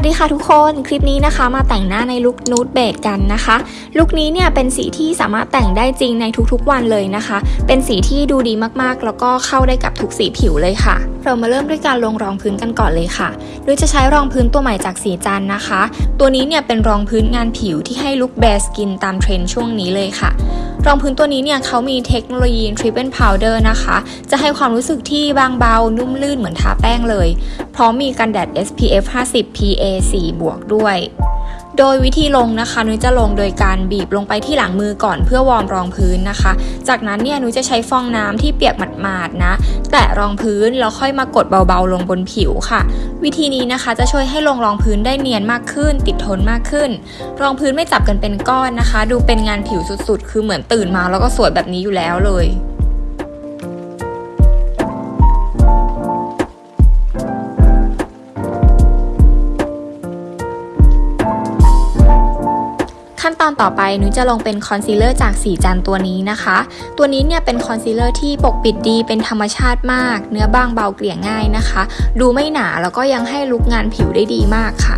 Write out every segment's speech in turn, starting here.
วัสดีค่ะทุกคนคลิปนี้นะคะ มาแต่งหน้าในลุคนูดเบดกันนะคะลุคนี้เนี่ยเป็นสีที่สามารถแต่งได้จริงในทุกๆวันเลยนะคะ เป็นสีที่ดูดีมากๆ แล้วก็เข้าได้กับทุกสีผิวเลยค่ะ เรามาเริ่มด้วยการลงรองพื้นกันก่อนเลยค่ะโดยจะใช้รองพื้นตัวใหม่จากสีจันนะคะ ตัวนี้เนี่ยเป็นรองพื้นงานผิวที่ให้ลุคแบสกินตามเทรนด์ช่วงนี้เลยค่ะ รองพื้นตัวนี้เนี่ยเขามีเทคโนโลยี Triple Powder นะคะ จะให้ความรู้สึกที่บางเบา นุ่มลื่นเหมือนทาแป้งเลย พร้อมมีกันแดด SPF 50 PA 4 บวกด้วย โดยวิธีลงนะคะนุ้ยจะลงโดยการบีบลงไปที่หลังมือก่อนเพื่อวอร์มรองพื้นนะคะ จากนั้นเนี่ยนุ้ยจะใช้ฟองน้ำที่เปียกหมาดๆนะ แตะรองพื้นแล้วค่อยมากดเบาๆลงบนผิวค่ะ วิธีนี้นะคะจะช่วยให้ลงรองพื้นได้เนียนมากขึ้น ติดทนมากขึ้น รองพื้นไม่จับกันเป็นก้อนนะคะ ดูเป็นงานผิวสุดๆ คือเหมือนตื่นมาแล้วก็สวยแบบนี้อยู่แล้วเลย ขั้นตอนต่อไปนุ้ยจะลงเป็นคอนซีลเลอร์จากศรีจันทร์ตัวนี้นะคะ ตัวนี้เนี่ยเป็นคอนซีลเลอร์ที่ปกปิดดีเป็นธรรมชาติมาก เนื้อบางเบาเกลี่ยง่ายนะคะ ดูไม่หนาแล้วก็ยังให้ look งานผิวได้ดีมากค่ะ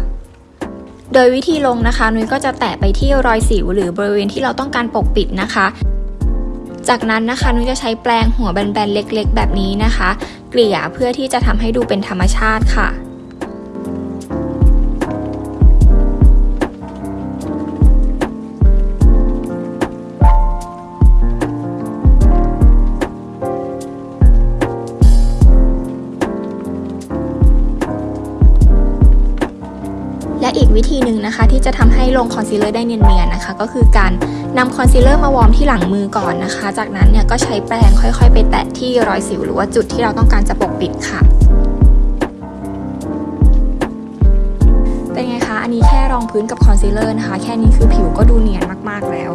โดยวิธีลงนะคะนุ้ยก็จะแตะไปที่รอยสิวหรือบริเวณที่เราต้องการปกปิดนะคะ จากนั้นนะคะนุ้ยจะใช้แปรงหัวแบนๆเล็ก ๆ แบบนี้นะคะ เกลี่ยเพื่อที่จะทำให้ดูเป็นธรรมชาติค่ะ อีกวิธีหนึ่งนะคะ ที่จะทำให้ลงคอนซีลเลอร์ได้เนียนๆนะคะ ก็คือการนำคอนซีลเลอร์มา warm ที่หลังมือก่อนนะคะ จากนั้นเนี่ยก็ใช้แปรงค่อยๆ ไปแตะที่รอยสิวหรือว่าจุดที่เราต้องการจะปกปิดค่ะเป็นไงคะอันนี้แค่รองพื้นกับคอนซีลเลอร์นะคะ แค่นี้คือผิวก็ดูเนียนมากๆแล้ว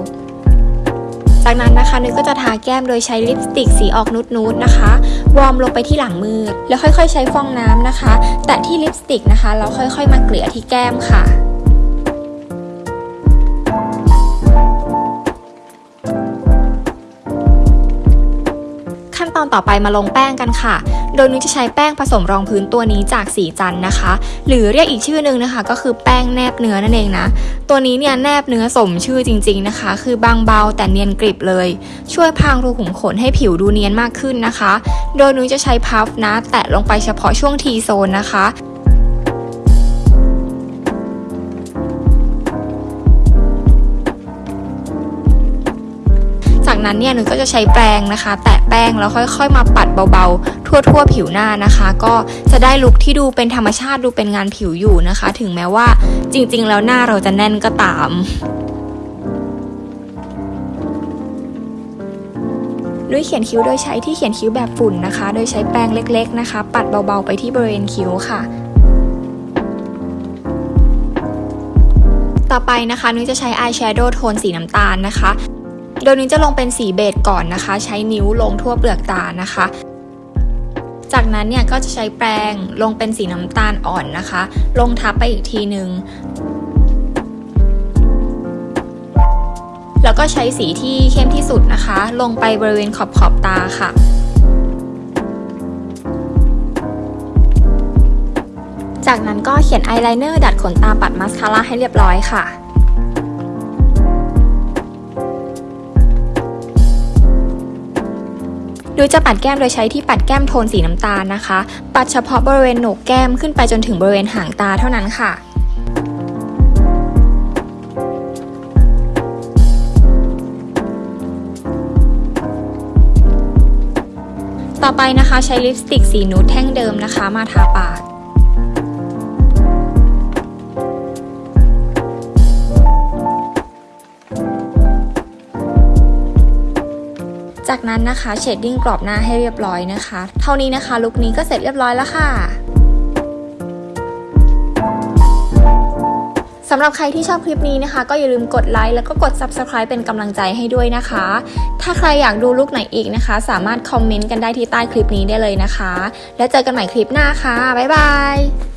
จากนั้นนะคะนุ้ยก็จะทาแก้มโดยใช้ลิปสติกสีออกนูดๆนะคะ warm ลงไปที่หลังมือ แล้วค่อยๆ ใช้ฟองน้ำนะคะ แตะที่ลิปสติกนะคะแล้วค่อยๆ มาเกลี่ยที่แก้มค่ะ อนต่อไปมาลงแป้งกันค่ะ โดยนุ้ยจะใช้แป้งผสมรองพื้นตัวนี้จากสีจันนะคะ หรือเรียกอีกชื่อหนึ่งนะคะ ก็คือแป้งแนบเนื้อนั่นเองนะ ตัวนี้เนี่ยแนบเนื้อสมชื่อจริง ๆนะคะ คือบางเบาแต่เนียนกริบเลย ช่วยพรางรูขุมขนให้ผิวดูเนียนมากขึ้นนะคะ โดยนุ้ยจะใช้พัฟนะ แตะลงไปเฉพาะช่วงทีโซนนะคะ นั้นเนี่ยหนูก็จะใช้แปรงนะคะ แตะแป้งแล้วค่อย ๆ มาปัดเบาๆ ทั่วๆ ผิวหน้านะคะ ก็จะได้ลุคที่ดูเป็นธรรมชาติดูเป็นงานผิวอยู่นะคะ ถึงแม้ว่าจริงๆ แล้วหน้าเราจะแน่นก็ตามด้วยเขียนคิ้วโดยใช้ที่เขียนคิ้วแบบฝุ่นนะคะ โดยใช้แปรงเล็ก ๆ นะคะ ปัดเบาๆไปที่บริเวณคิ้วค่ะต่อไปนะคะนุ้ยจะใช้อายแชโดว์โทนสีน้ำตาลนะคะ โดยนี้จะลงเป็นสีเบจก่อนนะคะ ใช้นิ้วลงทั่วเปลือกตานะคะ จากนั้นเนี่ยก็จะใช้แปรงลงเป็นสีน้ำตาลอ่อนนะคะ ลงทับไปอีกทีหนึ่งแล้วก็ใช้สีที่เข้มที่สุดนะคะ ลงไปบริเวณขอบขอบตาค่ะจากนั้นก็เขียนอายไลเนอร์ดัดขนตาปัดมาสคาร่าให้เรียบร้อยค่ะ โดยจะปัดแก้มโดยใช้ที่ปัดแก้มโทนสีน้ำตาลนะคะ ปัดเฉพาะบริเวณโหนกแก้มขึ้นไปจนถึงบริเวณหางตาเท่านั้นค่ะต่อไปนะคะใช้ลิปสติกสีนูดแท่งเดิมนะคะมาทาปาก จากนั้นนะคะเชดดิ้งกรอบหน้าให้เรียบร้อยนะคะ เท่านี้นะคะลุคนี้ก็เสร็จเรียบร้อยแล้วค่ะสำหรับใครที่ชอบคลิปนี้นะคะ ก็อย่าลืมกดไลค์แล้วก็กด Subscribe เป็นกำลังใจให้ด้วยนะคะ ถ้าใครอยากดูลุคไหนอีกนะคะ สามารถคอมเมนต์กันได้ที่ใต้คลิปนี้ได้เลยนะคะ แล้วเจอกันใหม่คลิปหน้าค่ะ บ๊ายบาย